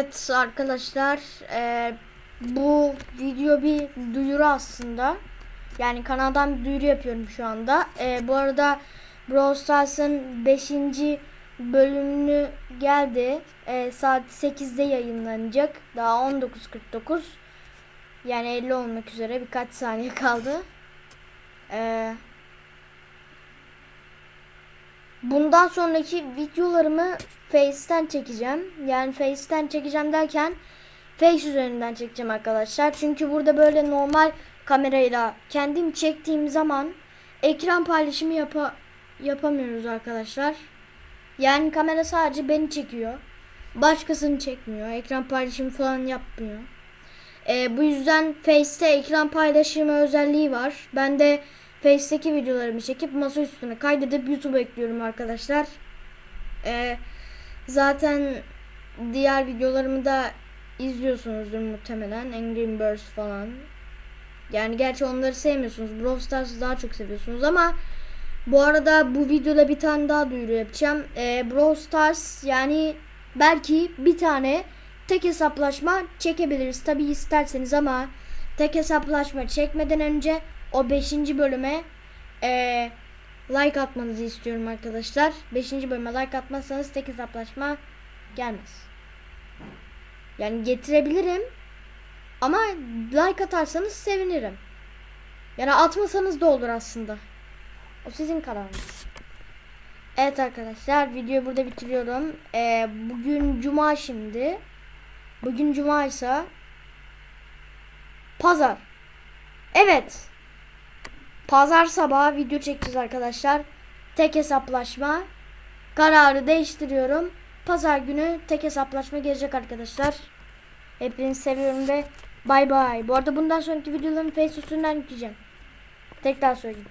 Evet arkadaşlar e, bu video bir duyuru aslında. Yani kanaldan bir duyuru yapıyorum şu anda. E, bu arada Brawl Stars'ın 5. bölümünü geldi. E, saat 8'de yayınlanacak. Daha 19.49. Yani 50 olmak üzere birkaç saniye kaldı. Eee Bundan sonraki videolarımı Face'ten çekeceğim. Yani Face'ten çekeceğim derken Face üzerinden çekeceğim arkadaşlar. Çünkü burada böyle normal kamerayla kendim çektiğim zaman ekran paylaşımı yapa yapamıyoruz arkadaşlar. Yani kamera sadece beni çekiyor. Başkasını çekmiyor. Ekran paylaşımı falan yapmıyor. Ee, bu yüzden Face'te ekran paylaşımı özelliği var. Ben de Face'teki videolarımı çekip masa üstüne kaydedip YouTube'a ekliyorum arkadaşlar. Ee, zaten diğer videolarımı da izliyorsunuzdur muhtemelen. Angry Birds falan. Yani gerçi onları sevmiyorsunuz. Brawl Stars'ı daha çok seviyorsunuz ama bu arada bu videoda bir tane daha duyuru yapacağım. Ee, Brawl Stars yani belki bir tane tek hesaplaşma çekebiliriz. Tabi isterseniz ama tek hesaplaşma çekmeden önce o 5. bölüme e, like atmanızı istiyorum arkadaşlar. 5. bölüme like atmazsanız tek hesaplaşma gelmez. Yani getirebilirim. Ama like atarsanız sevinirim. Yani atmasanız da olur aslında. O sizin kararınız. Evet arkadaşlar videoyu burada bitiriyorum. Ee, bugün cuma şimdi. Bugün cuma ise pazar. Evet. Pazar sabahı video çekeceğiz arkadaşlar. Tek hesaplaşma. Kararı değiştiriyorum. Pazar günü tek hesaplaşma gelecek arkadaşlar. Hepinizi seviyorum ve bay bay. Bu arada bundan sonraki videolarımı Facebook üstünden yükleyeceğim. Tekrar söyleyeyim.